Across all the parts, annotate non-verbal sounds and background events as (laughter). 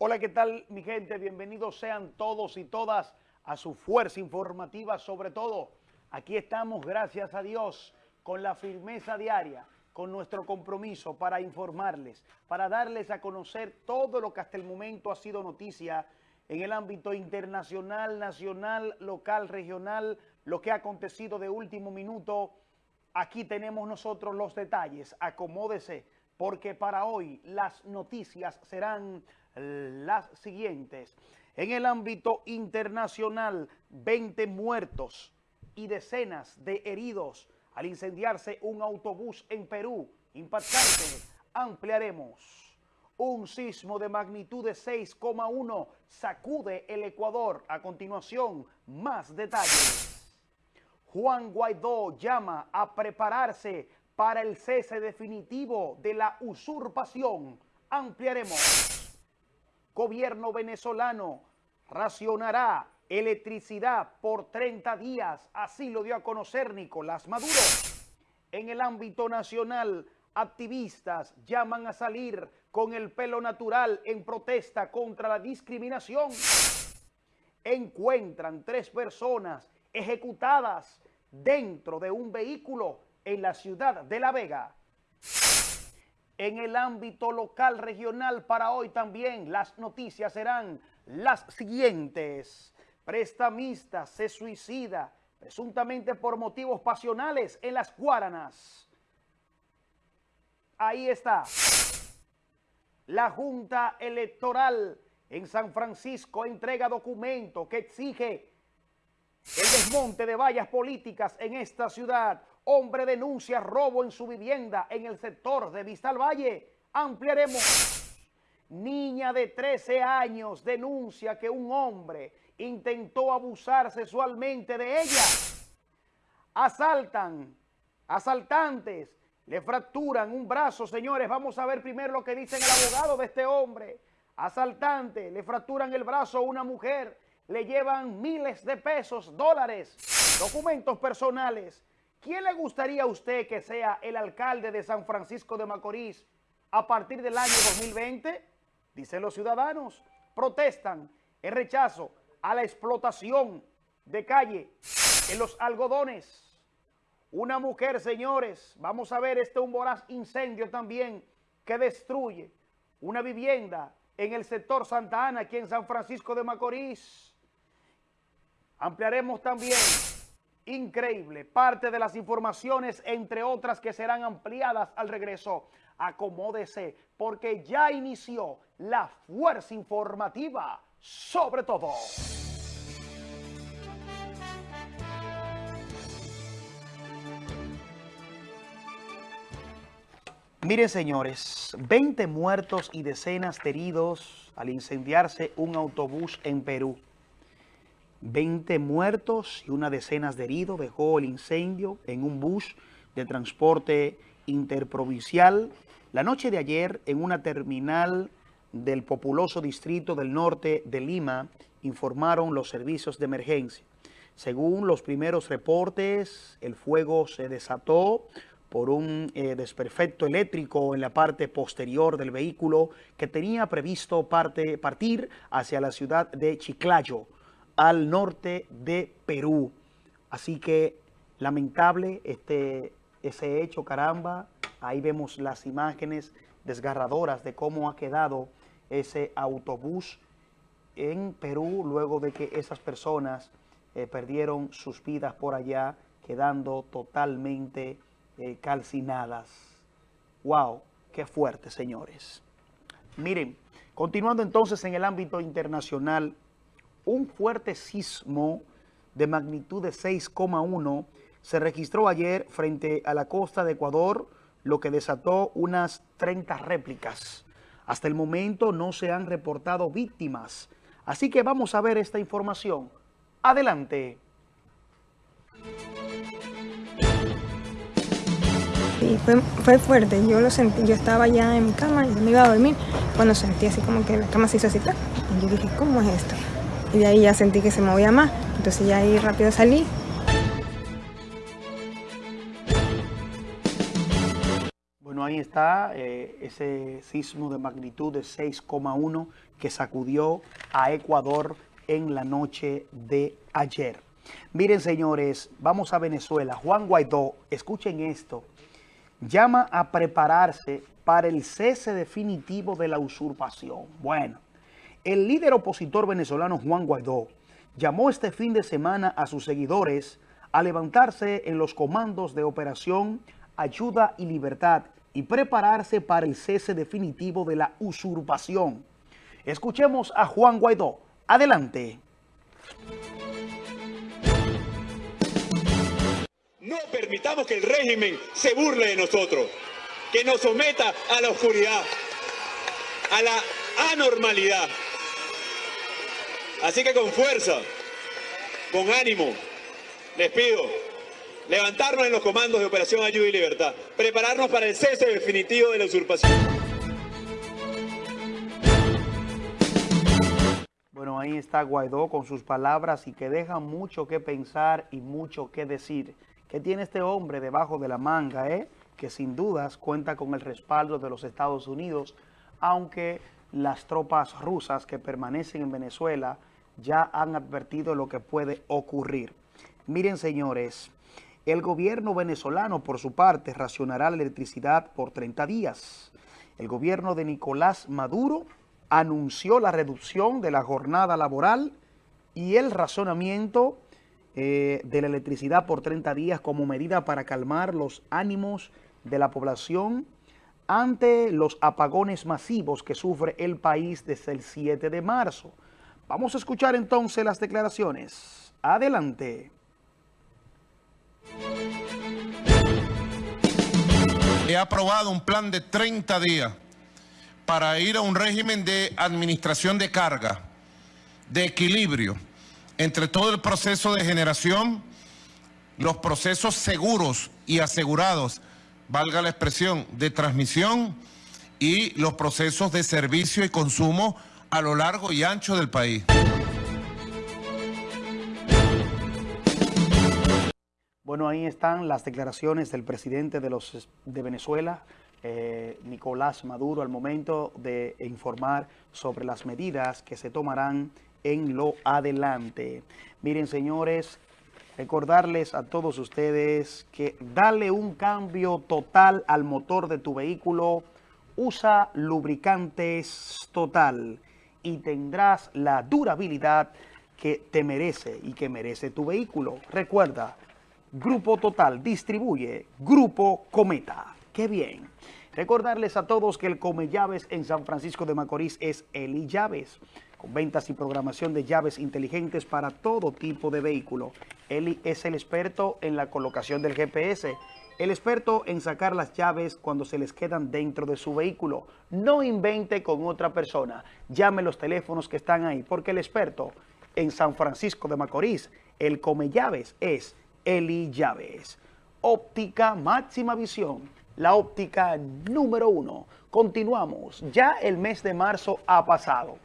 Hola, ¿qué tal mi gente? Bienvenidos sean todos y todas a su fuerza informativa, sobre todo. Aquí estamos, gracias a Dios, con la firmeza diaria, con nuestro compromiso para informarles, para darles a conocer todo lo que hasta el momento ha sido noticia en el ámbito internacional, nacional, local, regional, lo que ha acontecido de último minuto. Aquí tenemos nosotros los detalles, acomódese, porque para hoy las noticias serán las siguientes. En el ámbito internacional, 20 muertos y decenas de heridos al incendiarse un autobús en Perú. Impactante. Ampliaremos. Un sismo de magnitud de 6,1 sacude el Ecuador. A continuación, más detalles. Juan Guaidó llama a prepararse para el cese definitivo de la usurpación. Ampliaremos gobierno venezolano racionará electricidad por 30 días. Así lo dio a conocer Nicolás Maduro. En el ámbito nacional, activistas llaman a salir con el pelo natural en protesta contra la discriminación. Encuentran tres personas ejecutadas dentro de un vehículo en la ciudad de La Vega en el ámbito local, regional, para hoy también las noticias serán las siguientes. Prestamista se suicida presuntamente por motivos pasionales en las Guaranas. Ahí está. La Junta Electoral en San Francisco entrega documento que exige el desmonte de vallas políticas en esta ciudad. Hombre denuncia robo en su vivienda en el sector de Vistal Valle. Ampliaremos. Niña de 13 años denuncia que un hombre intentó abusar sexualmente de ella. Asaltan, asaltantes, le fracturan un brazo, señores. Vamos a ver primero lo que dice el abogado de este hombre. Asaltante, le fracturan el brazo a una mujer, le llevan miles de pesos, dólares, documentos personales ¿Quién le gustaría a usted que sea el alcalde de San Francisco de Macorís a partir del año 2020? Dicen los ciudadanos, protestan en rechazo a la explotación de calle en los algodones. Una mujer, señores, vamos a ver este un voraz incendio también que destruye una vivienda en el sector Santa Ana, aquí en San Francisco de Macorís. Ampliaremos también increíble. Parte de las informaciones, entre otras que serán ampliadas al regreso. Acomódese, porque ya inició la fuerza informativa sobre todo. Miren, señores, 20 muertos y decenas de heridos al incendiarse un autobús en Perú. 20 muertos y una decena de heridos dejó el incendio en un bus de transporte interprovincial la noche de ayer en una terminal del populoso distrito del norte de Lima, informaron los servicios de emergencia. Según los primeros reportes, el fuego se desató por un eh, desperfecto eléctrico en la parte posterior del vehículo que tenía previsto parte, partir hacia la ciudad de Chiclayo, al norte de Perú. Así que lamentable este, ese hecho, caramba. Ahí vemos las imágenes desgarradoras de cómo ha quedado ese autobús en Perú luego de que esas personas eh, perdieron sus vidas por allá, quedando totalmente eh, calcinadas. ¡Wow! ¡Qué fuerte, señores! Miren, continuando entonces en el ámbito internacional, un fuerte sismo de magnitud de 6,1 se registró ayer frente a la costa de Ecuador, lo que desató unas 30 réplicas. Hasta el momento no se han reportado víctimas, así que vamos a ver esta información. Adelante. fue, fuerte, yo lo sentí, yo estaba ya en mi cama, y me iba a dormir, cuando sentí así como que la cama se hizo así, y yo dije, ¿cómo es esto? Y de ahí ya sentí que se movía más, entonces ya ahí rápido salí. Bueno, ahí está eh, ese sismo de magnitud de 6,1 que sacudió a Ecuador en la noche de ayer. Miren, señores, vamos a Venezuela. Juan Guaidó, escuchen esto, llama a prepararse para el cese definitivo de la usurpación. Bueno, el líder opositor venezolano Juan Guaidó llamó este fin de semana a sus seguidores a levantarse en los comandos de Operación Ayuda y Libertad y prepararse para el cese definitivo de la usurpación. Escuchemos a Juan Guaidó. Adelante. No permitamos que el régimen se burle de nosotros, que nos someta a la oscuridad, a la anormalidad. Así que con fuerza, con ánimo, les pido levantarnos en los comandos de Operación Ayuda y Libertad, prepararnos para el cese definitivo de la usurpación. Bueno, ahí está Guaidó con sus palabras y que deja mucho que pensar y mucho que decir. ¿Qué tiene este hombre debajo de la manga, eh? que sin dudas cuenta con el respaldo de los Estados Unidos, aunque las tropas rusas que permanecen en Venezuela ya han advertido lo que puede ocurrir. Miren, señores, el gobierno venezolano, por su parte, racionará la electricidad por 30 días. El gobierno de Nicolás Maduro anunció la reducción de la jornada laboral y el razonamiento eh, de la electricidad por 30 días como medida para calmar los ánimos de la población ante los apagones masivos que sufre el país desde el 7 de marzo. Vamos a escuchar entonces las declaraciones. Adelante. He aprobado un plan de 30 días para ir a un régimen de administración de carga, de equilibrio, entre todo el proceso de generación, los procesos seguros y asegurados, valga la expresión, de transmisión y los procesos de servicio y consumo a lo largo y ancho del país. Bueno, ahí están las declaraciones del presidente de, los, de Venezuela, eh, Nicolás Maduro, al momento de informar sobre las medidas que se tomarán en lo adelante. Miren, señores, recordarles a todos ustedes que dale un cambio total al motor de tu vehículo, usa lubricantes total y tendrás la durabilidad que te merece y que merece tu vehículo. Recuerda, Grupo Total distribuye Grupo Cometa. ¡Qué bien! Recordarles a todos que el Come Llaves en San Francisco de Macorís es Eli Llaves con ventas y programación de llaves inteligentes para todo tipo de vehículo. Eli es el experto en la colocación del GPS, el experto en sacar las llaves cuando se les quedan dentro de su vehículo. No invente con otra persona. Llame los teléfonos que están ahí, porque el experto en San Francisco de Macorís, el come llaves, es Eli Llaves. Óptica máxima visión, la óptica número uno. Continuamos, ya el mes de marzo ha pasado.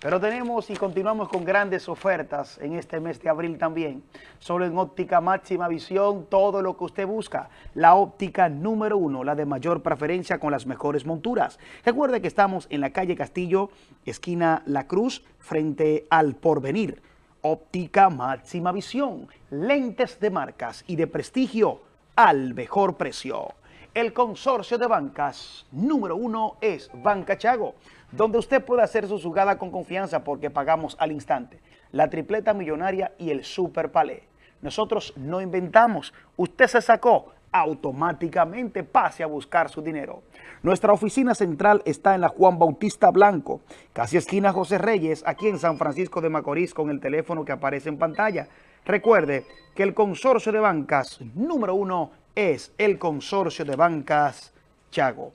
Pero tenemos y continuamos con grandes ofertas en este mes de abril también. Solo en óptica máxima visión, todo lo que usted busca. La óptica número uno, la de mayor preferencia con las mejores monturas. Recuerde que estamos en la calle Castillo, esquina La Cruz, frente al Porvenir. Óptica máxima visión, lentes de marcas y de prestigio al mejor precio. El consorcio de bancas número uno es Banca Chago donde usted puede hacer su jugada con confianza porque pagamos al instante. La tripleta millonaria y el super palé. Nosotros no inventamos, usted se sacó, automáticamente pase a buscar su dinero. Nuestra oficina central está en la Juan Bautista Blanco, casi esquina José Reyes, aquí en San Francisco de Macorís, con el teléfono que aparece en pantalla. Recuerde que el consorcio de bancas número uno es el consorcio de bancas Chago.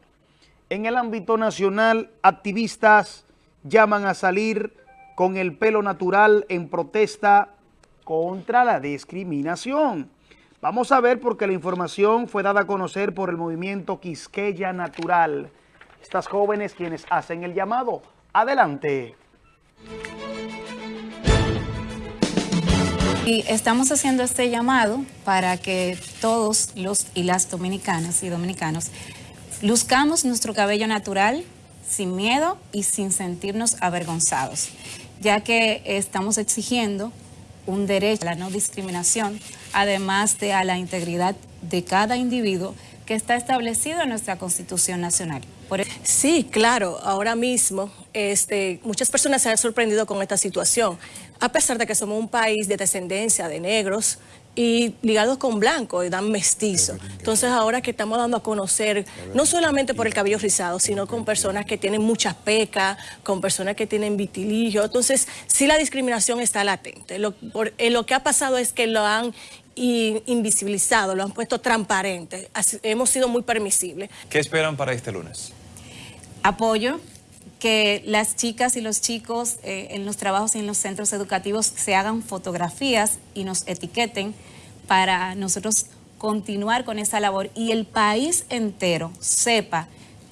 En el ámbito nacional, activistas llaman a salir con el pelo natural en protesta contra la discriminación. Vamos a ver porque la información fue dada a conocer por el movimiento Quisqueya Natural. Estas jóvenes quienes hacen el llamado. Adelante. Y estamos haciendo este llamado para que todos los y las dominicanas y dominicanos luzcamos nuestro cabello natural sin miedo y sin sentirnos avergonzados, ya que estamos exigiendo un derecho a la no discriminación, además de a la integridad de cada individuo que está establecido en nuestra Constitución Nacional. E- sí, claro, ahora mismo este, muchas personas se han sorprendido con esta situación, a pesar de que somos un país de descendencia de negros y ligados con blancos y dan mestizo. Entonces ahora que estamos dando a conocer, no solamente por el cabello rizado, sino con personas que tienen muchas pecas, con personas que tienen vitiligio. Entonces sí la discriminación está latente. Lo, eh, lo que ha pasado es que lo han invisibilizado, lo han puesto transparente. hemos sido muy permisibles. ¿Qué esperan para este lunes? Apoyo, que las chicas y los chicos eh, en los trabajos y en los centros educativos se hagan fotografías y nos etiqueten para nosotros continuar con esa labor y el país entero sepa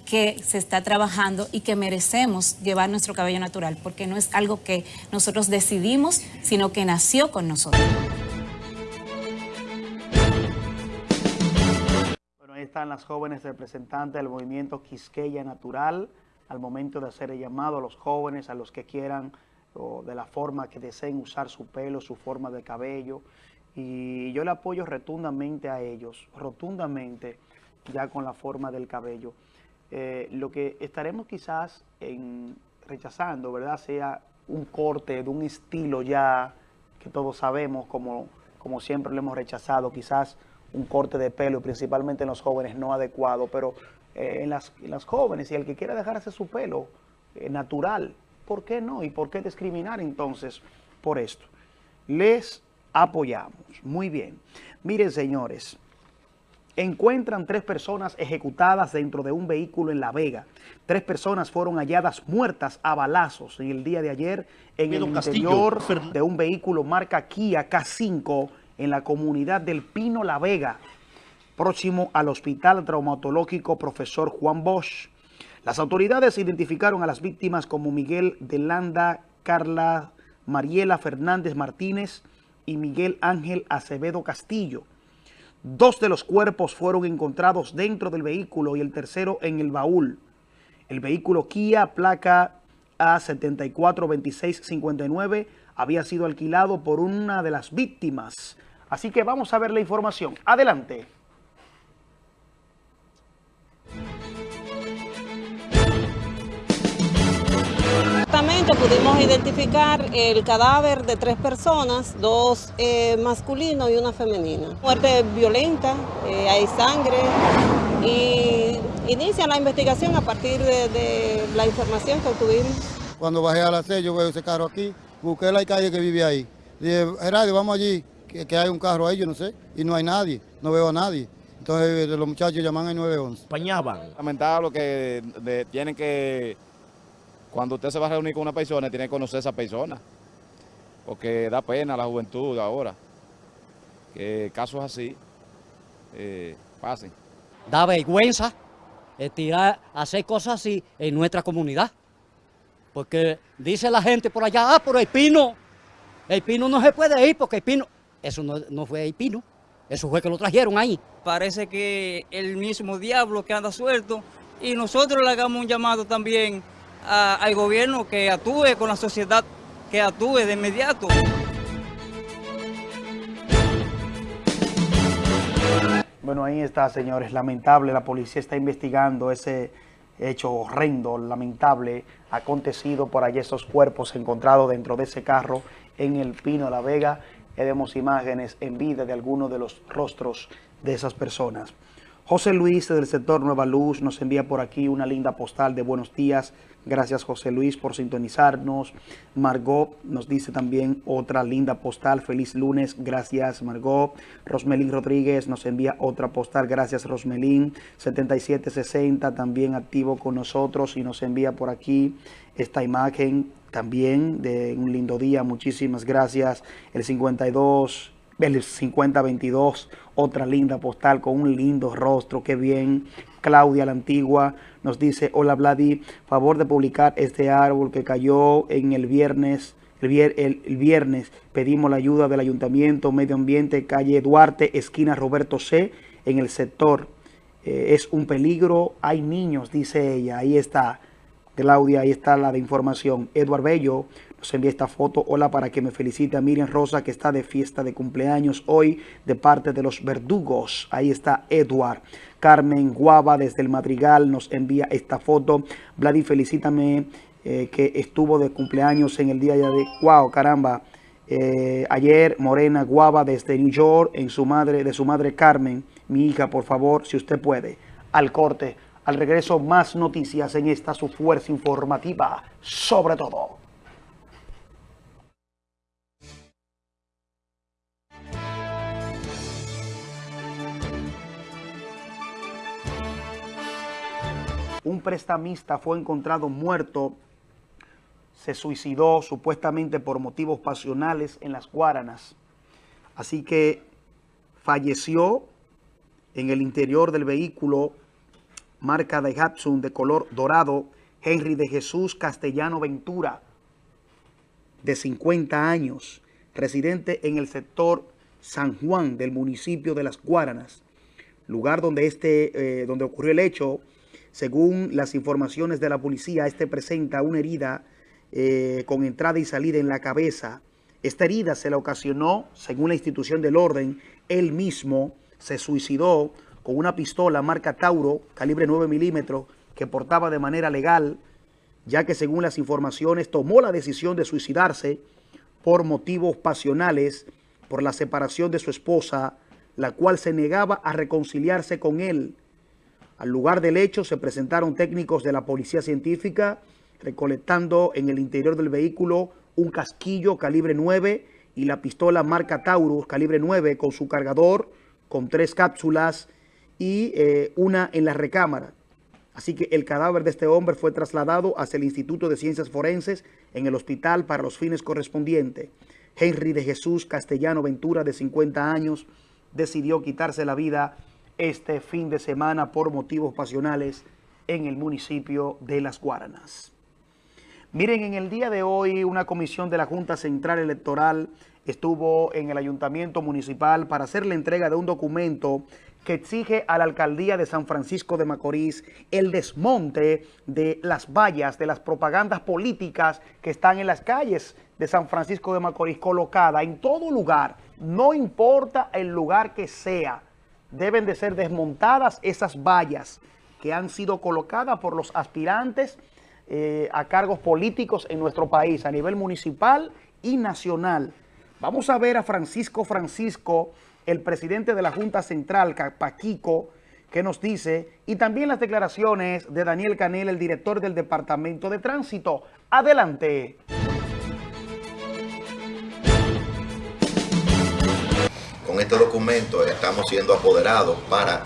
que se está trabajando y que merecemos llevar nuestro cabello natural, porque no es algo que nosotros decidimos, sino que nació con nosotros. Bueno, ahí están las jóvenes representantes del movimiento Quisqueya Natural al momento de hacer el llamado a los jóvenes, a los que quieran o de la forma que deseen usar su pelo, su forma de cabello. Y yo le apoyo rotundamente a ellos, rotundamente, ya con la forma del cabello. Eh, lo que estaremos quizás en, rechazando, ¿verdad? Sea un corte de un estilo ya que todos sabemos, como, como siempre lo hemos rechazado, quizás un corte de pelo, principalmente en los jóvenes, no adecuado, pero eh, en, las, las, jóvenes y el que quiera dejarse su pelo eh, natural, ¿por qué no? ¿Y por qué discriminar entonces por esto? Les apoyamos. Muy bien. Miren, señores, encuentran tres personas ejecutadas dentro de un vehículo en La Vega. Tres personas fueron halladas muertas a balazos en el día de ayer en el interior de un vehículo marca Kia K5 en la comunidad del Pino La Vega próximo al Hospital Traumatológico Profesor Juan Bosch. Las autoridades identificaron a las víctimas como Miguel de Landa, Carla Mariela Fernández Martínez y Miguel Ángel Acevedo Castillo. Dos de los cuerpos fueron encontrados dentro del vehículo y el tercero en el baúl. El vehículo Kia, placa A742659, había sido alquilado por una de las víctimas. Así que vamos a ver la información. Adelante. Pudimos identificar el cadáver de tres personas, dos eh, masculinos y una femenina. Muerte violenta, eh, hay sangre y inicia la investigación a partir de, la información que obtuvimos. Cuando bajé a la yo veo ese carro aquí, busqué la calle que vive ahí. Dije, Gerardo, vamos allí, que, hay un carro ahí, yo no sé, y no hay nadie, no veo a nadie. Entonces los muchachos llaman al 911. Pañaban. Lamentable que tienen que cuando usted se va a reunir con una persona, tiene que conocer a esa persona. Porque da pena a la juventud ahora. Que casos así eh, pasen. Da vergüenza tirar, hacer cosas así en nuestra comunidad. Porque dice la gente por allá, ah, pero el pino, el pino no se puede ir porque el pino, eso no, no fue el pino, eso fue que lo trajeron ahí. Parece que el mismo diablo que anda suelto y nosotros le hagamos un llamado también al gobierno que actúe con la sociedad, que actúe de inmediato. Bueno, ahí está, señores, lamentable, la policía está investigando ese hecho horrendo, lamentable, acontecido por allí esos cuerpos encontrados dentro de ese carro en el Pino La Vega. vemos imágenes en vida de algunos de los rostros de esas personas. José Luis del sector Nueva Luz nos envía por aquí una linda postal de buenos días. Gracias José Luis por sintonizarnos. Margot nos dice también otra linda postal. Feliz lunes. Gracias Margot. Rosmelín Rodríguez nos envía otra postal. Gracias Rosmelín. 7760 también activo con nosotros y nos envía por aquí esta imagen también de un lindo día. Muchísimas gracias. El 52 el 5022, otra linda postal con un lindo rostro, qué bien. Claudia la Antigua nos dice, hola Vladi, favor de publicar este árbol que cayó en el viernes, el, viernes pedimos la ayuda del Ayuntamiento Medio Ambiente, calle Duarte, esquina Roberto C, en el sector. Eh, es un peligro, hay niños, dice ella, ahí está. Claudia, ahí está la de información. Eduard Bello envía esta foto. Hola, para que me felicite a Miriam Rosa, que está de fiesta de cumpleaños hoy de parte de los verdugos. Ahí está Eduard. Carmen Guava desde el Madrigal nos envía esta foto. Vladi, felicítame eh, que estuvo de cumpleaños en el día de... ¡Wow! Caramba. Eh, ayer Morena Guava desde New York en su madre, de su madre Carmen. Mi hija, por favor, si usted puede. Al corte. Al regreso, más noticias en esta su fuerza informativa. Sobre todo. Un prestamista fue encontrado muerto, se suicidó supuestamente por motivos pasionales en las Guaranas. Así que falleció en el interior del vehículo marca de Hatsun de color dorado, Henry de Jesús Castellano Ventura, de 50 años, residente en el sector San Juan del municipio de Las Guaranas, lugar donde, este, eh, donde ocurrió el hecho, según las informaciones de la policía, este presenta una herida eh, con entrada y salida en la cabeza. Esta herida se la ocasionó, según la institución del orden, él mismo se suicidó con una pistola marca Tauro, calibre 9 milímetros, que portaba de manera legal, ya que según las informaciones tomó la decisión de suicidarse por motivos pasionales, por la separación de su esposa, la cual se negaba a reconciliarse con él. Al lugar del hecho se presentaron técnicos de la policía científica recolectando en el interior del vehículo un casquillo calibre 9 y la pistola marca Taurus calibre 9 con su cargador, con tres cápsulas y eh, una en la recámara. Así que el cadáver de este hombre fue trasladado hacia el Instituto de Ciencias Forenses en el hospital para los fines correspondientes. Henry de Jesús Castellano Ventura, de 50 años, decidió quitarse la vida este fin de semana por motivos pasionales en el municipio de Las Guaranas. Miren, en el día de hoy una comisión de la Junta Central Electoral estuvo en el Ayuntamiento Municipal para hacer la entrega de un documento que exige a la Alcaldía de San Francisco de Macorís el desmonte de las vallas, de las propagandas políticas que están en las calles de San Francisco de Macorís colocada en todo lugar, no importa el lugar que sea, deben de ser desmontadas esas vallas que han sido colocadas por los aspirantes eh, a cargos políticos en nuestro país, a nivel municipal y nacional. Vamos a ver a Francisco Francisco, el presidente de la Junta Central, Paquico, que nos dice, y también las declaraciones de Daniel Canel, el director del Departamento de Tránsito. Adelante. Este documento estamos siendo apoderados para,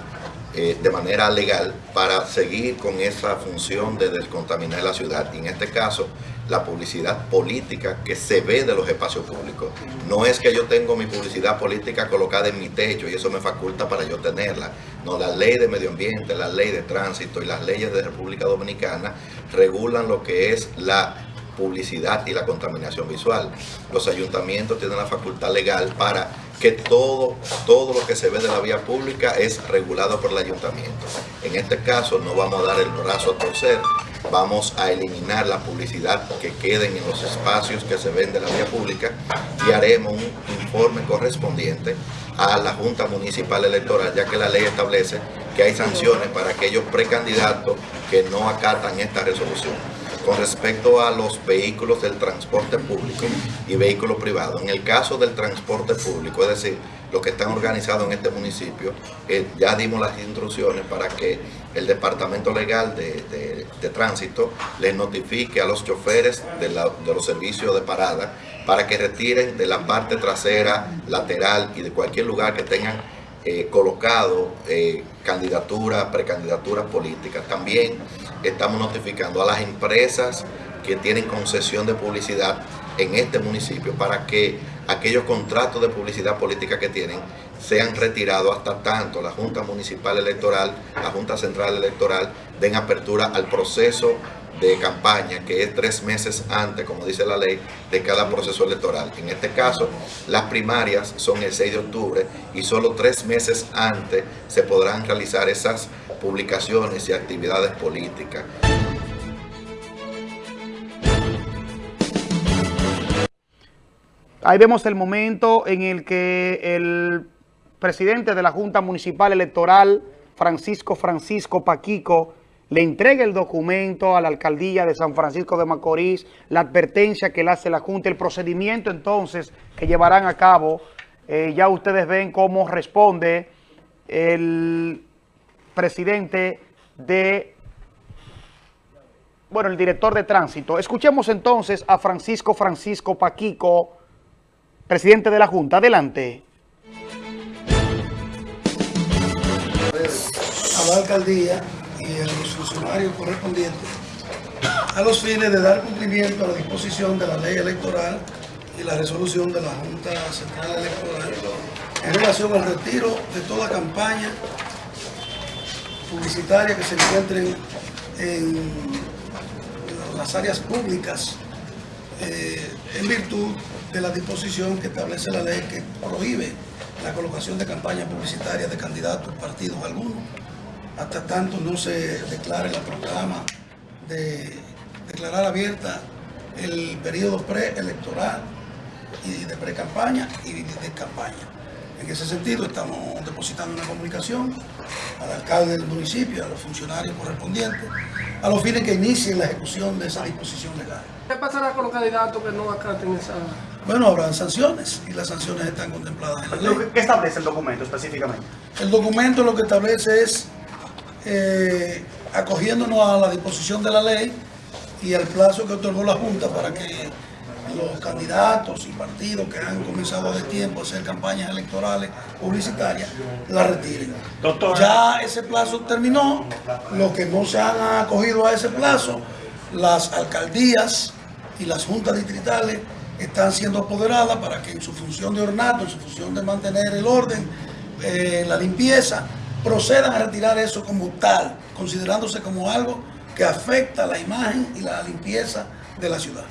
eh, de manera legal para seguir con esa función de descontaminar la ciudad. Y en este caso, la publicidad política que se ve de los espacios públicos. No es que yo tengo mi publicidad política colocada en mi techo y eso me faculta para yo tenerla. No, la ley de medio ambiente, la ley de tránsito y las leyes de República Dominicana regulan lo que es la publicidad y la contaminación visual. Los ayuntamientos tienen la facultad legal para que todo, todo lo que se ve de la vía pública es regulado por el ayuntamiento. En este caso no vamos a dar el brazo a torcer, vamos a eliminar la publicidad que queden en los espacios que se ven de la vía pública y haremos un informe correspondiente a la Junta Municipal Electoral, ya que la ley establece que hay sanciones para aquellos precandidatos que no acatan esta resolución con respecto a los vehículos del transporte público y vehículos privados. En el caso del transporte público, es decir, los que están organizados en este municipio, eh, ya dimos las instrucciones para que el Departamento Legal de, Tránsito les notifique a los choferes de, los servicios de parada para que retiren de la parte trasera, lateral y de cualquier lugar que tengan eh, colocado eh, candidaturas, precandidaturas políticas. También estamos notificando a las empresas que tienen concesión de publicidad en este municipio para que aquellos contratos de publicidad política que tienen sean retirados hasta tanto la Junta Municipal Electoral, la Junta Central Electoral den apertura al proceso de campaña, que es tres meses antes, como dice la ley, de cada proceso electoral. En este caso, las primarias son el 6 de octubre y solo tres meses antes se podrán realizar esas publicaciones y actividades políticas. Ahí vemos el momento en el que el presidente de la Junta Municipal Electoral, Francisco Francisco Paquico, le entrega el documento a la alcaldía de San Francisco de Macorís, la advertencia que le hace la Junta, el procedimiento entonces que llevarán a cabo. Eh, ya ustedes ven cómo responde el presidente de, bueno, el director de tránsito. Escuchemos entonces a Francisco Francisco Paquico, presidente de la Junta. Adelante. A la alcaldía y a los funcionarios correspondientes a los fines de dar cumplimiento a la disposición de la ley electoral y la resolución de la Junta Central Electoral en relación al retiro de toda campaña publicitaria que se encuentren en las áreas públicas eh, en virtud de la disposición que establece la ley que prohíbe la colocación de campañas publicitarias de candidatos, partidos algunos, hasta tanto no se declare la proclama de declarar abierta el periodo preelectoral y de pre-campaña y de campaña. En ese sentido estamos depositando una comunicación al alcalde del municipio, a los funcionarios correspondientes, a los fines que inicien la ejecución de esa disposición legal. ¿Qué pasará con los candidatos que no acaten esa...? Bueno, habrán sanciones y las sanciones están contempladas en la ley. ¿Qué establece el documento específicamente? El documento lo que establece es, eh, acogiéndonos a la disposición de la ley y al plazo que otorgó la Junta para que los candidatos y partidos que han comenzado de tiempo a hacer campañas electorales publicitarias la retiren. Ya ese plazo terminó, los que no se han acogido a ese plazo, las alcaldías y las juntas distritales están siendo apoderadas para que en su función de ornato, en su función de mantener el orden, eh, la limpieza, procedan a retirar eso como tal, considerándose como algo que afecta la imagen y la limpieza de la ciudad.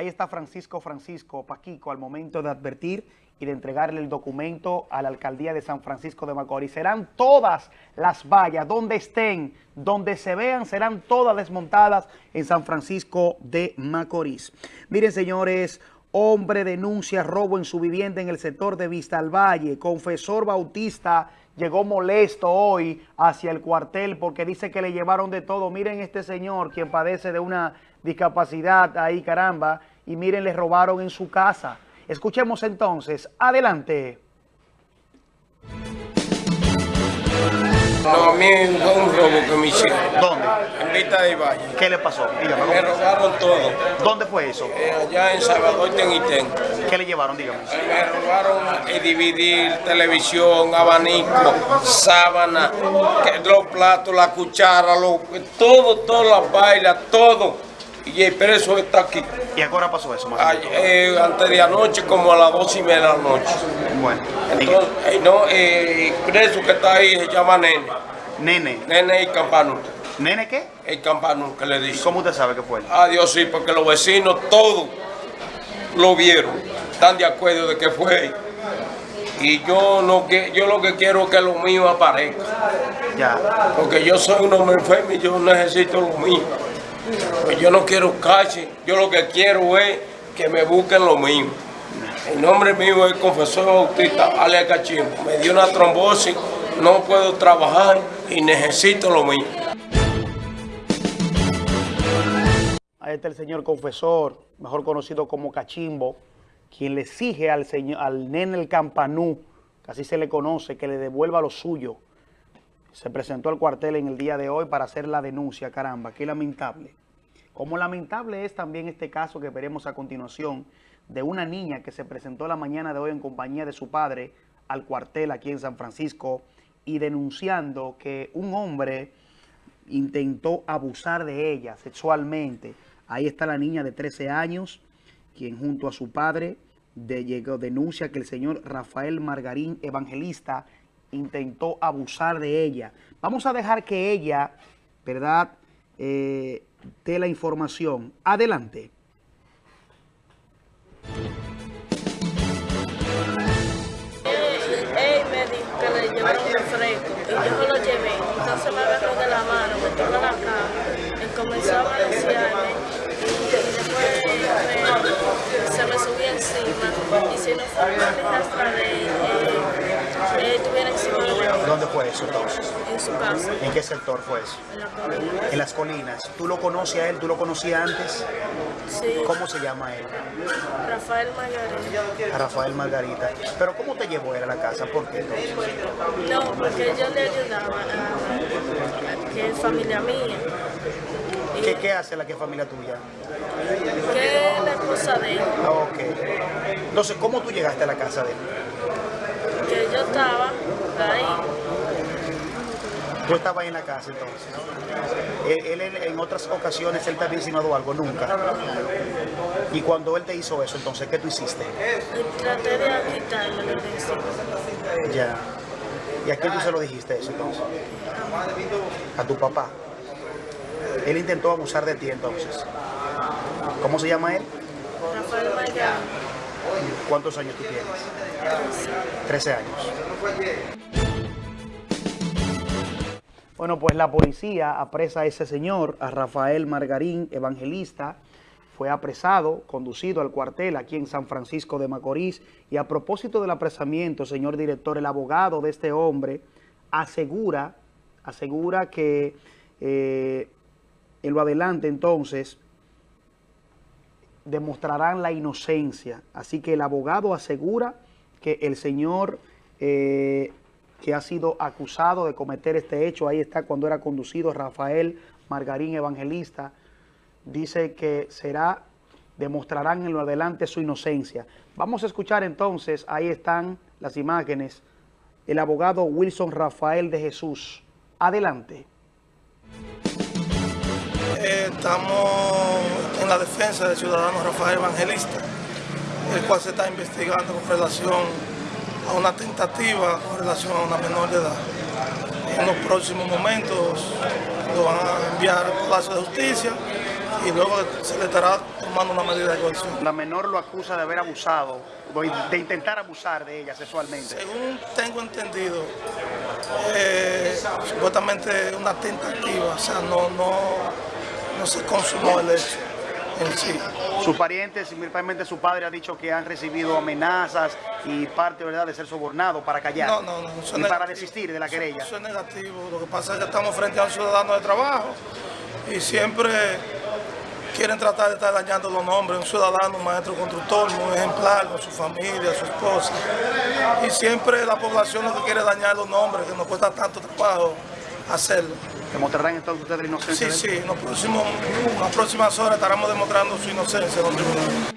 Ahí está Francisco Francisco Paquico al momento de advertir y de entregarle el documento a la alcaldía de San Francisco de Macorís. Serán todas las vallas, donde estén, donde se vean, serán todas desmontadas en San Francisco de Macorís. Miren, señores, hombre denuncia robo en su vivienda en el sector de Vista al Valle. Confesor Bautista llegó molesto hoy hacia el cuartel porque dice que le llevaron de todo. Miren este señor, quien padece de una discapacidad ahí, caramba, y miren, le robaron en su casa. Escuchemos entonces. Adelante. No, a mí fue un robo que me hicieron. ¿Dónde? En Vista de Valle. ¿Qué le pasó? Dígame. Me robaron todo. ¿Dónde fue eso? Eh, allá en Salvador Tenitén. ¿Qué le llevaron? Dígame. Me robaron el dividir, televisión, abanico, sábana, los platos, la cuchara, lo- todo, todas las bailas, todo. Y el preso está aquí. ¿Y ahora pasó eso? Más Ay, eh, antes de anoche, como a las dos y media de la noche. Bueno. Entonces, eh, no, eh, el preso que está ahí se llama Nene. Nene. Nene y Campanú. ¿Nene qué? El Campanú, que le dice. ¿Cómo usted sabe que fue? Adiós, sí, porque los vecinos todos lo vieron. Están de acuerdo de que fue él. Y yo, no, que- yo lo que quiero es que lo mío aparezca. Ya. Porque yo soy un hombre enfermo y yo necesito lo mío. Yo no quiero cache, yo lo que quiero es que me busquen lo mío. El nombre mío es Confesor Bautista alias Cachimbo. Me dio una trombosis, no puedo trabajar y necesito lo mío. Ahí está el señor confesor, mejor conocido como Cachimbo, quien le exige al, señor, al nene el campanú, que así se le conoce, que le devuelva lo suyo. Se presentó al cuartel en el día de hoy para hacer la denuncia, caramba, qué lamentable. Como lamentable es también este caso que veremos a continuación de una niña que se presentó la mañana de hoy en compañía de su padre al cuartel aquí en San Francisco y denunciando que un hombre intentó abusar de ella sexualmente. Ahí está la niña de 13 años, quien junto a su padre de, llegó, denuncia que el señor Rafael Margarín Evangelista intentó abusar de ella. Vamos a dejar que ella, ¿verdad?, eh, de la información. Adelante. Él me dijo que le llevaron un refresco y yo se lo llevé. Entonces me agarró de la mano, me tiró la cara y comenzó a manosearme. Y después me, se me subió encima y si no fue una arrastraré fue eso entonces? en su casa, ¿En qué sector fue eso? en la colina. En las colinas. ¿Tú lo conoces a él? ¿Tú lo conocías antes? Sí, ¿Cómo se llama él? Rafael Margarita. Rafael Margarita. ¿Pero cómo te llevó él a la casa? ¿Por qué entonces? No, porque yo le ayudaba a, a- que es familia mía, ¿Qué, qué hace la que es familia tuya? que es la esposa de él, Ah, Ok. Entonces, ¿cómo tú llegaste a la casa de él? que yo estaba. Tú estabas en la casa entonces. Él, él en, otras ocasiones, él te había insinuado algo, nunca. Y cuando él te hizo eso, entonces, ¿qué tú hiciste? Traté de quitarme lo de encima. Ya. ¿Y a quién tú se lo dijiste eso entonces? A tu papá. Él intentó abusar de ti entonces. ¿Cómo se llama él? Rafael. ¿Cuántos años tú tienes? 13 años. Bueno, pues la policía apresa a ese señor, a Rafael Margarín, evangelista. Fue apresado, conducido al cuartel aquí en San Francisco de Macorís. Y a propósito del apresamiento, señor director, el abogado de este hombre asegura, asegura que eh, en lo adelante entonces demostrarán la inocencia. Así que el abogado asegura que el señor eh, que ha sido acusado de cometer este hecho, ahí está cuando era conducido Rafael Margarín Evangelista, dice que será, demostrarán en lo adelante su inocencia. Vamos a escuchar entonces, ahí están las imágenes, el abogado Wilson Rafael de Jesús. Adelante. Eh, estamos en la defensa del ciudadano Rafael Evangelista, el cual se está investigando con relación a una tentativa con relación a una menor de edad. En los próximos momentos lo van a enviar al Palacio de Justicia y luego se le estará tomando una medida de coerción. La menor lo acusa de haber abusado, de intentar abusar de ella sexualmente. Según tengo entendido, eh, supuestamente una tentativa, o sea, no, no, no se consumó el hecho en sí. Sus parientes, principalmente su padre, ha dicho que han recibido amenazas y parte, ¿verdad?, de ser sobornado para callar. No, no, no, y para desistir de la querella. Eso es negativo. Lo que pasa es que estamos frente a un ciudadano de trabajo y siempre quieren tratar de estar dañando los nombres. Un ciudadano, un maestro constructor, muy ejemplar con su familia, su esposa. Y siempre la población lo que quiere dañar los nombres, que nos cuesta tanto trabajo hacerlo. ¿Demostrarán entonces ustedes la inocencia? Sí, sí, en, los próximos, en las próximas horas estaremos demostrando su inocencia en los tribunales.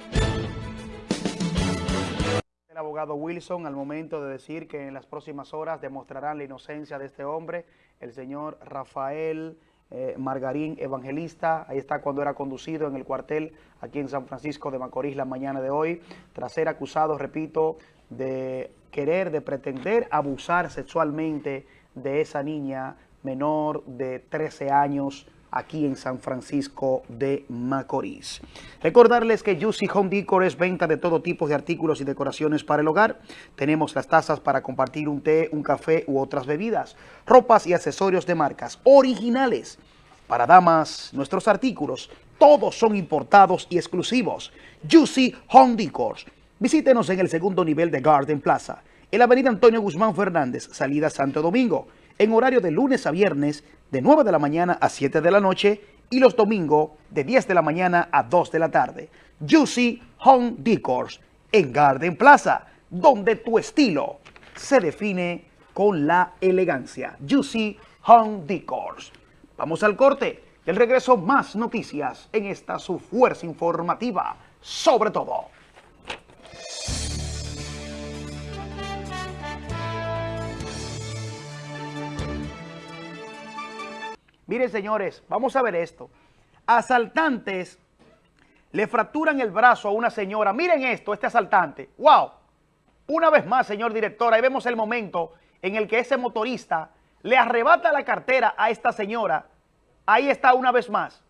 El abogado Wilson al momento de decir que en las próximas horas demostrarán la inocencia de este hombre, el señor Rafael eh, Margarín Evangelista, ahí está cuando era conducido en el cuartel aquí en San Francisco de Macorís la mañana de hoy, tras ser acusado, repito, de querer, de pretender abusar sexualmente de esa niña menor de 13 años aquí en San Francisco de Macorís. Recordarles que Juicy Home Decor es venta de todo tipo de artículos y decoraciones para el hogar. Tenemos las tazas para compartir un té, un café u otras bebidas, ropas y accesorios de marcas originales. Para damas, nuestros artículos, todos son importados y exclusivos. Juicy Home Decor. Visítenos en el segundo nivel de Garden Plaza, en la avenida Antonio Guzmán Fernández, salida Santo Domingo, en horario de lunes a viernes, de 9 de la mañana a 7 de la noche y los domingos de 10 de la mañana a 2 de la tarde. Juicy Home Decors en Garden Plaza, donde tu estilo se define con la elegancia. Juicy Home Decors. Vamos al corte. Del regreso, más noticias en esta su fuerza informativa. Sobre todo. Miren, señores, vamos a ver esto. Asaltantes le fracturan el brazo a una señora. Miren esto, este asaltante. ¡Wow! Una vez más, señor director, ahí vemos el momento en el que ese motorista le arrebata la cartera a esta señora. Ahí está una vez más.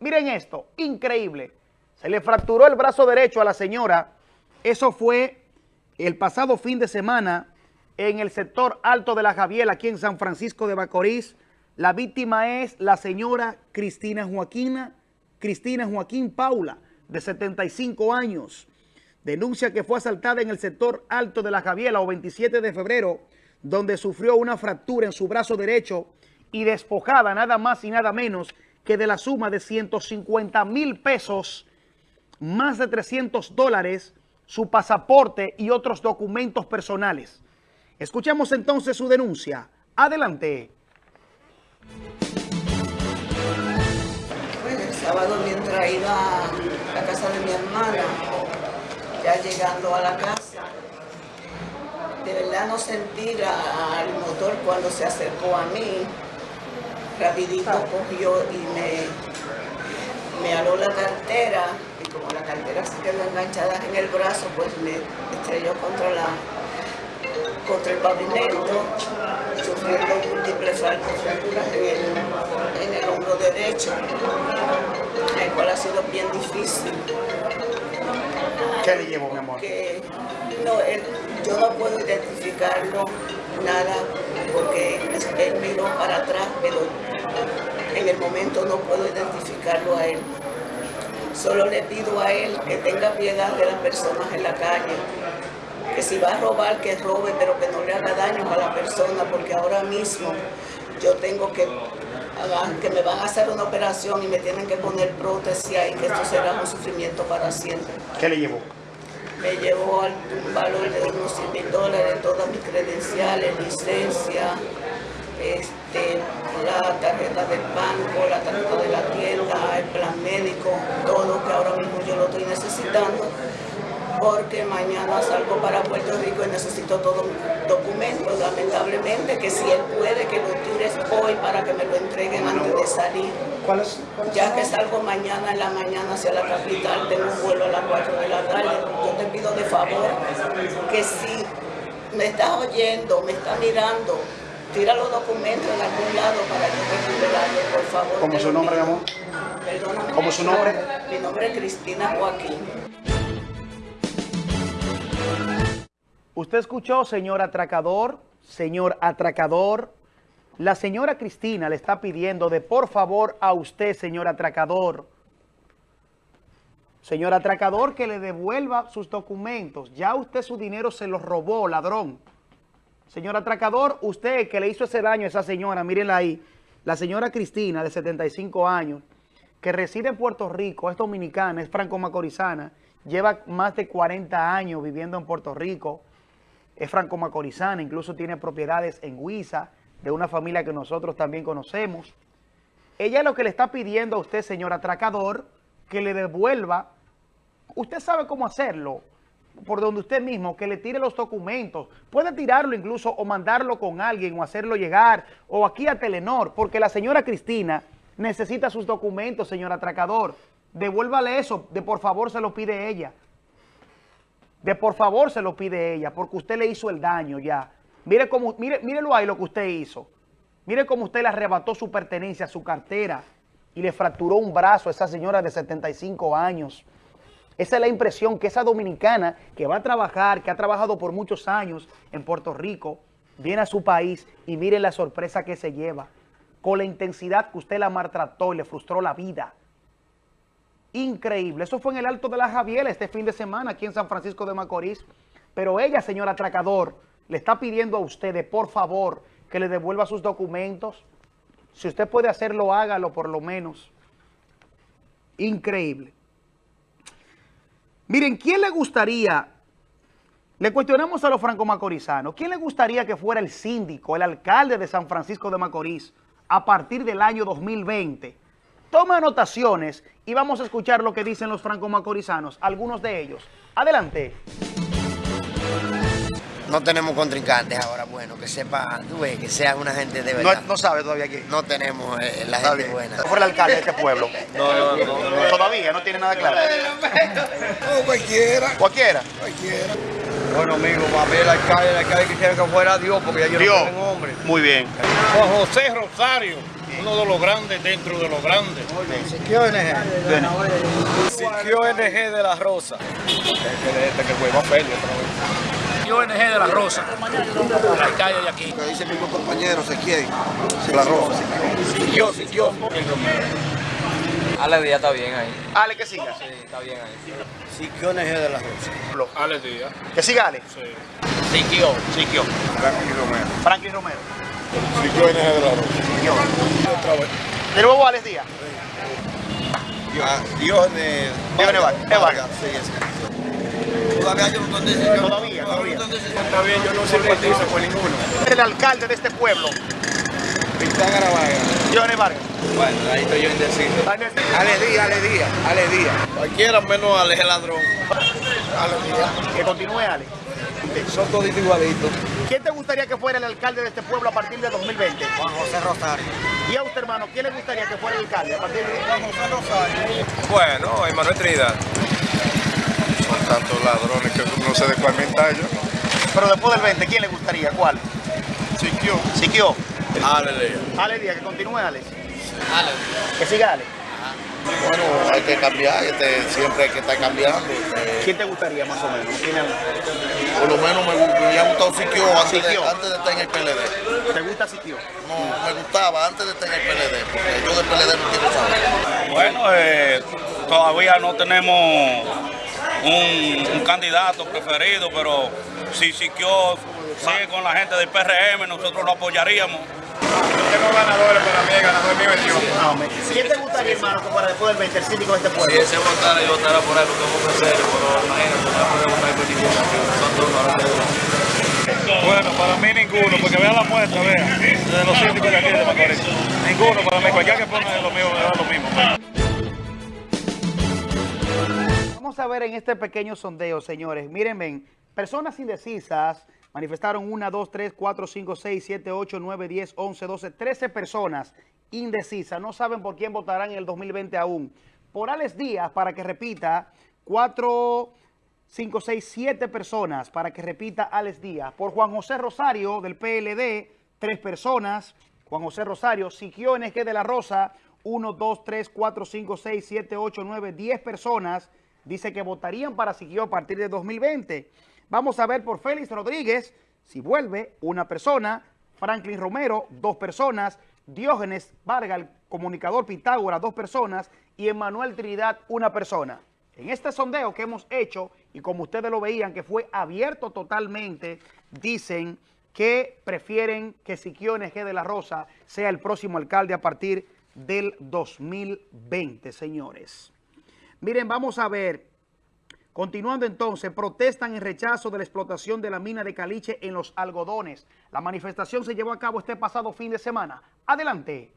Miren esto, increíble. Se le fracturó el brazo derecho a la señora. Eso fue el pasado fin de semana en el sector alto de la Javier, aquí en San Francisco de Macorís. La víctima es la señora Cristina Joaquina, Cristina Joaquín Paula, de 75 años. denuncia que fue asaltada en el sector alto de la Javiela o 27 de febrero, donde sufrió una fractura en su brazo derecho y despojada nada más y nada menos que de la suma de 150 mil pesos, más de 300 dólares, su pasaporte y otros documentos personales. Escuchemos entonces su denuncia. Adelante. Bueno, el sábado mientras iba a la casa de mi hermana, ya llegando a la casa, de verdad no sentí al motor cuando se acercó a mí. Rapidito cogió y me, me aló la cartera. Y como la cartera se quedó enganchada en el brazo, pues me estrelló contra la contra el pavimento, sufriendo múltiples fracturas en el, en el hombro derecho, el cual ha sido bien difícil. ¿Qué le llevó, mi amor? Que no, él- yo no puedo identificarlo nada porque él miró para atrás, pero en el momento no puedo identificarlo a él. Solo le pido a él que tenga piedad de las personas en la calle, que si va a robar, que robe, pero que no le haga daño a la persona, porque ahora mismo yo tengo que, que me van a hacer una operación y me tienen que poner prótesis y que esto será un sufrimiento para siempre. ¿Qué le llevó? Me llevó al un valor de unos 100 mil dólares, todas mis credenciales, licencia, este, la tarjeta del banco, la tarjeta de la tienda, el plan médico, todo que ahora mismo yo lo estoy necesitando porque mañana salgo para Puerto Rico y necesito todos mis documentos, lamentablemente, que si él puede que lo tires hoy para que me lo entreguen antes de salir. ¿Cuál es? Ya que salgo mañana en la mañana hacia la capital, tengo un vuelo a las 4 de la tarde, yo te pido de favor que si me estás oyendo, me estás mirando, tira los documentos en algún lado para yo recuperarlos, por favor. ¿Cómo te su nombre, mi amor? Perdóname. ¿Cómo su nombre? Mi nombre es Cristina Joaquín. Usted escuchó, señor atracador, señor atracador. La señora Cristina le está pidiendo de por favor a usted, señor atracador, señor atracador, que le devuelva sus documentos. Ya usted su dinero se lo robó, ladrón. Señor atracador, usted que le hizo ese daño a esa señora, mírenla ahí, la señora Cristina, de 75 años, que reside en Puerto Rico, es dominicana, es franco-macorizana, lleva más de 40 años viviendo en Puerto Rico, es franco-macorizana, incluso tiene propiedades en Huiza, de una familia que nosotros también conocemos. Ella lo que le está pidiendo a usted, señor atracador, que le devuelva, usted sabe cómo hacerlo, por donde usted mismo, que le tire los documentos, puede tirarlo incluso o mandarlo con alguien o hacerlo llegar, o aquí a Telenor, porque la señora Cristina necesita sus documentos, señor atracador, devuélvale eso, de por favor se lo pide ella, de por favor se lo pide ella, porque usted le hizo el daño ya, mire cómo, mire, mírelo ahí lo que usted hizo, mire cómo usted le arrebató su pertenencia, su cartera, y le fracturó un brazo a esa señora de 75 años, esa es la impresión que esa dominicana que va a trabajar, que ha trabajado por muchos años en Puerto Rico, viene a su país y mire la sorpresa que se lleva. Con la intensidad que usted la maltrató y le frustró la vida. Increíble. Eso fue en el Alto de la Javiela este fin de semana aquí en San Francisco de Macorís. Pero ella, señor atracador, le está pidiendo a usted de por favor que le devuelva sus documentos. Si usted puede hacerlo, hágalo por lo menos. Increíble. Miren, ¿quién le gustaría, le cuestionamos a los franco-macorizanos, ¿quién le gustaría que fuera el síndico, el alcalde de San Francisco de Macorís a partir del año 2020? Toma anotaciones y vamos a escuchar lo que dicen los franco-macorizanos, algunos de ellos. Adelante. No tenemos contrincantes ahora, bueno, que sepa, tú ves, que sean una gente de No, verdad. no sabe todavía quién. No tenemos eh, la Está gente bien. buena. Fuera el alcalde de este pueblo. No, no, no, no. Todavía no tiene nada claro. No, cualquiera. Cualquiera. Cualquiera. Bueno, amigo, para mí el alcalde, el alcalde quisiera que fuera Dios, porque ya yo Dios. no tengo hombre. Muy bien. Juan José Rosario, uno de los grandes dentro de los grandes. Siquio NG. Siquio NG de la Rosa. Este, que fue, va a otra vez. Yo NG de la Rosa, el alcalde de aquí. Lo que dice mi compañero, se quiere. La rosa. Siquio, Siquio. Ale Díaz está bien ahí. Ale, que siga. Sí, está bien ahí. Siquio NG de la Rosa. Ale Díaz. Que siga Ale. Sí. Siquio. Siquio. Franklin Romero. Franklin Romero. Siquio NG de la Rosa. Otra vez. De nuevo Alex Díaz. Dione Vargas. Vargas. Sí. Todavía yo no. Todavía, todavía. Está bien, yo no simpatizo con ninguno. El alcalde de este pueblo. Pintán Garabaya. Dione Vargas. Bueno, ahí estoy yo indeciso. Ale Díaz, Ale Díaz, Ale Díaz. Cualquiera menos Ale el ladrón. Ale Díaz. Que continúe Ale. Son toditos igualitos. ¿Quién te gustaría que fuera el alcalde de este pueblo a partir de 2020? Juan José Rosario. ¿Y a usted, hermano, quién le gustaría que fuera el alcalde a partir de Juan José Rosario. Bueno, Emanuel Trinidad. Son tantos ladrones que no sé de cuál mentallo. Pero después del 20, ¿quién le gustaría? ¿Cuál? Siquio. Siquio. Ale Díaz. Ale Díaz, que continúe Ale. Ale. Que siga Ale. Bueno, hay que cambiar, este, siempre hay que estar cambiando. eh, ¿Quién te gustaría más o menos? ¿Quién es- por lo menos me, me había gustado Siquio antes, antes de estar en el PLD. ¿Te gusta Siquio? No, me gustaba antes de estar en el PLD, porque yo del PLD no quiero saber. Bueno, eh, todavía no tenemos un, un candidato preferido, pero si Siquio sigue con la gente del PRM, nosotros lo apoyaríamos. Tengo ganadores para mí, el ganador mío es yo. Amén. ¿Quién te gustaría, hermano, que fuera después del 20 el síndico de este Si pueblo? ese votara, yo votara por porque es un serio, pero imagínate, no puede votar por ninguna, son todos Bueno, para mí ninguno, porque vea la muestra, vea, de los síndicos de aquí de Macorís. Ninguno para mí, cualquiera que ponga lo mío, me da lo mismo. Vamos a ver en este pequeño sondeo, señores. Miren, ven, personas indecisas manifestaron 1, 2, 3, 4, 5, 6, 7, 8, 9, 10, 11, 12, 13 personas indecisas. No saben por quién votarán en el 2020 aún. Por Alex Díaz, para que repita, 4, 5, 6, 7 personas para que repita Alex Díaz. Por Juan José Rosario del PLD, 3 personas. Juan José Rosario, Siquio NG de la Rosa, 1, 2, 3, 4, 5, 6, 7, 8, 9, 10 personas. Dice que votarían para Siquio a partir de 2020. Vamos a ver por Félix Rodríguez, si vuelve, una persona. Franklin Romero, dos personas. Diógenes Vargas, el comunicador Pitágoras, dos personas. Y Emanuel Trinidad, una persona. En este sondeo que hemos hecho, y como ustedes lo veían, que fue abierto totalmente, dicen que prefieren que Siquio NG de la Rosa sea el próximo alcalde a partir del 2020, señores. Miren, vamos a ver. Continuando entonces, protestan en rechazo de la explotación de la mina de caliche en los algodones. La manifestación se llevó a cabo este pasado fin de semana. Adelante.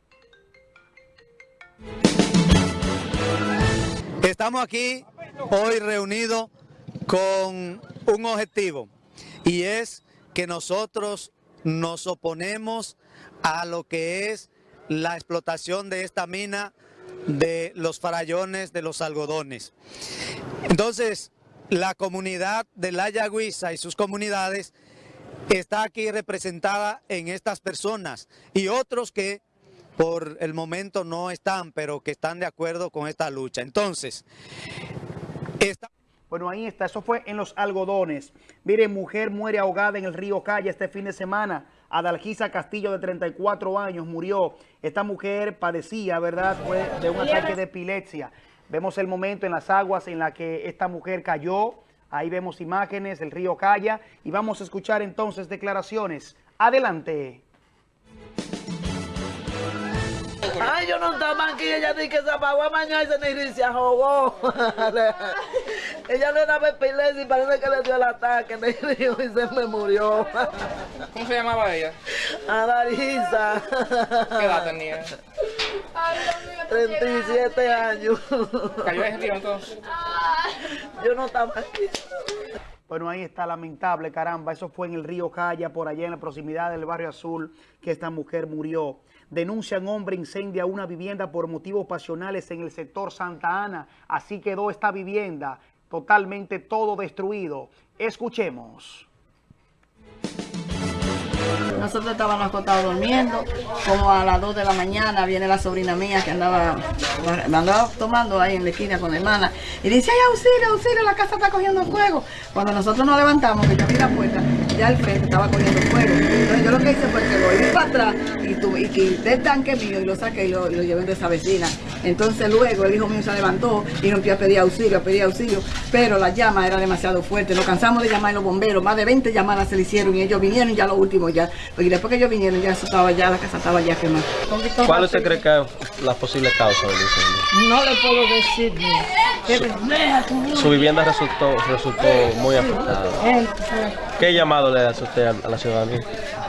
Estamos aquí hoy reunidos con un objetivo y es que nosotros nos oponemos a lo que es la explotación de esta mina de los farallones de los algodones. Entonces, la comunidad de La Yagüiza y sus comunidades está aquí representada en estas personas y otros que por el momento no están, pero que están de acuerdo con esta lucha. Entonces, esta... Bueno, ahí está. Eso fue en los algodones. Miren, mujer muere ahogada en el río Calla este fin de semana. Adalgisa Castillo, de 34 años, murió. Esta mujer padecía, ¿verdad? Fue de un ataque de epilepsia. Vemos el momento en las aguas en la que esta mujer cayó. Ahí vemos imágenes del río Calla. Y vamos a escuchar entonces declaraciones. Adelante. Ay, yo no estaba aquí, ella dice que se apagó mañana y se ni se ahogó. (laughs) ella le daba epilepsia y parece que le dio el ataque, (laughs) me río y se me murió. ¿Cómo se llamaba ella? Adalisa. ¿Qué edad tenía? 37 años. ¿Cayó ese río entonces? Yo no estaba aquí. Bueno, ahí está lamentable, caramba. Eso fue en el río Calla, por allá en la proximidad del barrio Azul, que esta mujer murió. Denuncian hombre incendia una vivienda por motivos pasionales en el sector Santa Ana. Así quedó esta vivienda, totalmente todo destruido. Escuchemos. Nosotros estábamos acostados durmiendo, como a las 2 de la mañana viene la sobrina mía que andaba, andaba tomando ahí en la esquina con la hermana y dice, ay, auxilio, auxilio, la casa está cogiendo fuego. Cuando nosotros nos levantamos, que yo abrí la puerta, ya el frente estaba cogiendo fuego. Entonces yo lo que hice fue que lo para atrás y, tuve, y quité el tanque mío y lo saqué y lo, y lo llevé de esa vecina. Entonces luego el hijo mío se levantó y rompió a pedir auxilio, a pedir auxilio, pero la llama era demasiado fuerte. Nos cansamos de llamar a los bomberos, más de 20 llamadas se le hicieron y ellos vinieron ya lo último ya. Porque después que ellos vinieron ya eso estaba ya, la casa estaba ya quemada. ¿Cuál usted cree que es la posible causa del incendio? No le puedo decir. Su vivienda resultó, resultó muy afectada. ¿Qué llamado le hace usted a la ciudadanía?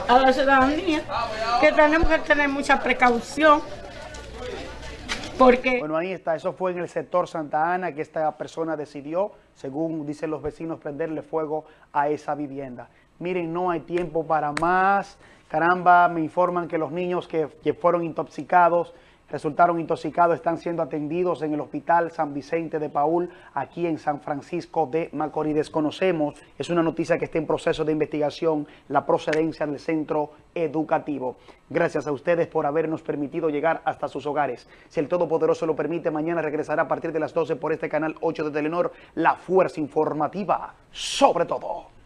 a la ciudadanía que tenemos que tener mucha precaución Bueno, ahí está, eso fue en el sector Santa Ana que esta persona decidió, según dicen los vecinos, prenderle fuego a esa vivienda. Miren, no hay tiempo para más. Caramba, me informan que los niños que, que fueron intoxicados resultaron intoxicados, están siendo atendidos en el Hospital San Vicente de Paul, aquí en San Francisco de Macorís. Desconocemos, es una noticia que está en proceso de investigación, la procedencia del centro educativo. Gracias a ustedes por habernos permitido llegar hasta sus hogares. Si el Todopoderoso lo permite, mañana regresará a partir de las 12 por este canal 8 de Telenor, La Fuerza Informativa, sobre todo.